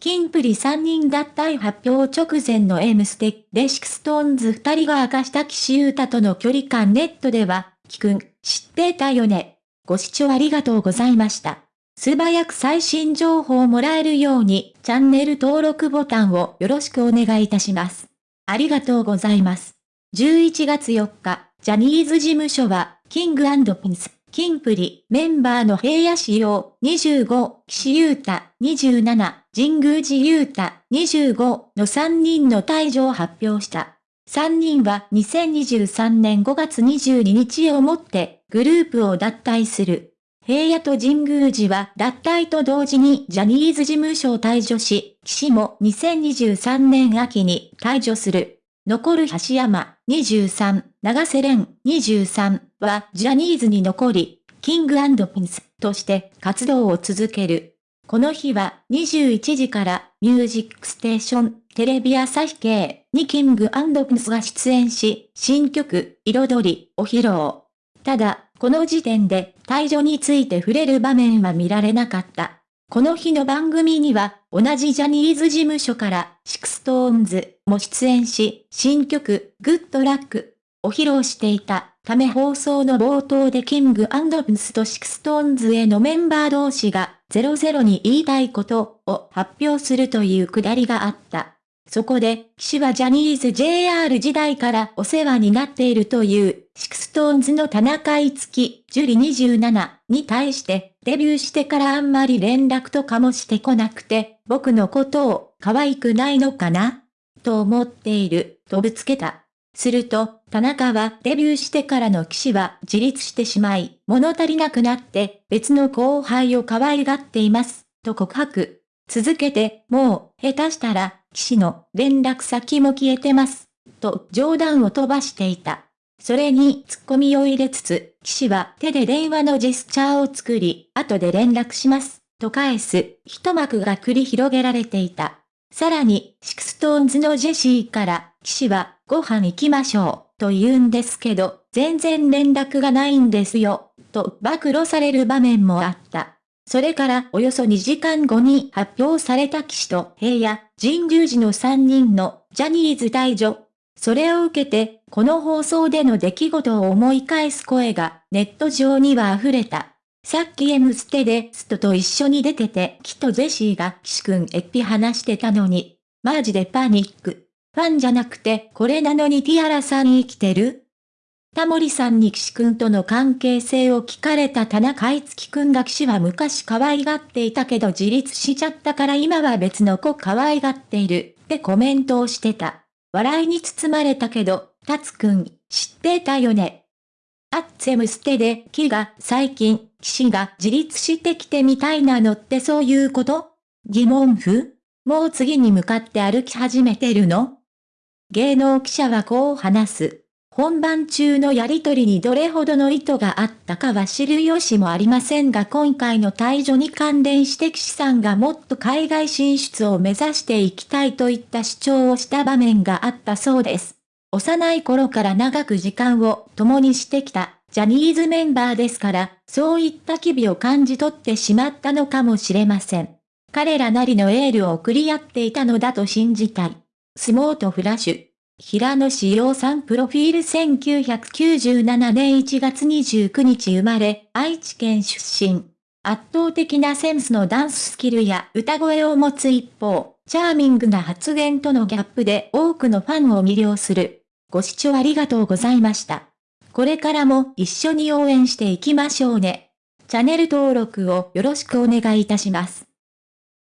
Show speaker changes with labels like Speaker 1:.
Speaker 1: キンプリ3人脱退発表直前の M ステで SixTONES 2人が明かした岸優太との距離感ネットでは、キくん、知ってたよね。ご視聴ありがとうございました。素早く最新情報をもらえるように、チャンネル登録ボタンをよろしくお願いいたします。ありがとうございます。11月4日、ジャニーズ事務所は、 King & Prince、キンプリ、メンバーの平野紫耀、25、岸優太、27、神宮寺優太、25の3人の退場を発表した。3人は2023年5月22日をもってグループを脱退する。平野と神宮寺は脱退と同時にジャニーズ事務所を退場し、岸も2023年秋に退場する。残る橋山23、長瀬廉23はジャニーズに残り、キングピンスとして活動を続ける。この日は21時からミュージックステーションテレビ朝日系に King & Prince が出演し、新曲彩りを披露。ただ、この時点で退所について触れる場面は見られなかった。この日の番組には、同じジャニーズ事務所から、 SixTONES も出演し、新曲、 Good Luckを披露していたため放送の冒頭でキングプンスとシクストーンズへのメンバー同士が00に言いたいことを発表するというくだりがあった。そこで、岸はジャニーズ JR 時代からお世話になっているという、シクストーンズの田中いつき、樹里27に対して、デビューしてからあんまり連絡とかもしてこなくて、僕のことを可愛くないのかな？と思っている、とぶつけた。すると、田中はデビューしてからの騎士は自立してしまい、物足りなくなって別の後輩を可愛がっています、と告白。続けて、もう、下手したら、騎士の連絡先も消えてます。と冗談を飛ばしていた。それに突っ込みを入れつつ、騎士は手で電話のジェスチャーを作り、後で連絡します。と返す、一幕が繰り広げられていた。さらに、 SixTONES のジェシーから、岸は、ご飯行きましょう、と言うんですけど、全然連絡がないんですよ、と暴露される場面もあった。それからおよそ2時間後に発表された岸と平野、神宮寺の3人のジャニーズ退所。それを受けて、この放送での出来事を思い返す声がネット上には溢れた。さっき M ステでストと一緒に出てて、キとジェシーが岸くんエピ話してたのに、マジでパニック。ファンじゃなくてこれなのにティアラさん生きてる？タモリさんに岸くんとの関係性を聞かれた田中いつきくんが岸は昔可愛がっていたけど自立しちゃったから今は別の子可愛がっている。ってコメントをしてた。笑いに包まれたけど、タツくん、知ってたよね？アッツェムステで、木が最近、岸が自立してきてみたいなのってそういうこと？疑問符？もう次に向かって歩き始めてるの？芸能記者はこう話す。本番中のやりとりにどれほどの意図があったかは知る由もありませんが今回の退場に関連して岸さんがもっと海外進出を目指していきたいといった主張をした場面があったそうです。幼い頃から長く時間を共にしてきたジャニーズメンバーですから、そういった機微を感じ取ってしまったのかもしれません。彼らなりのエールを送り合っていたのだと信じたい。スモートフラッシュ。平野志陽さんプロフィール1997年1月29日生まれ、愛知県出身。圧倒的なセンスのダンススキルや歌声を持つ一方、チャーミングな発言とのギャップで多くのファンを魅了する。ご視聴ありがとうございました。これからも一緒に応援していきましょうね。チャンネル登録をよろしくお願いいたします。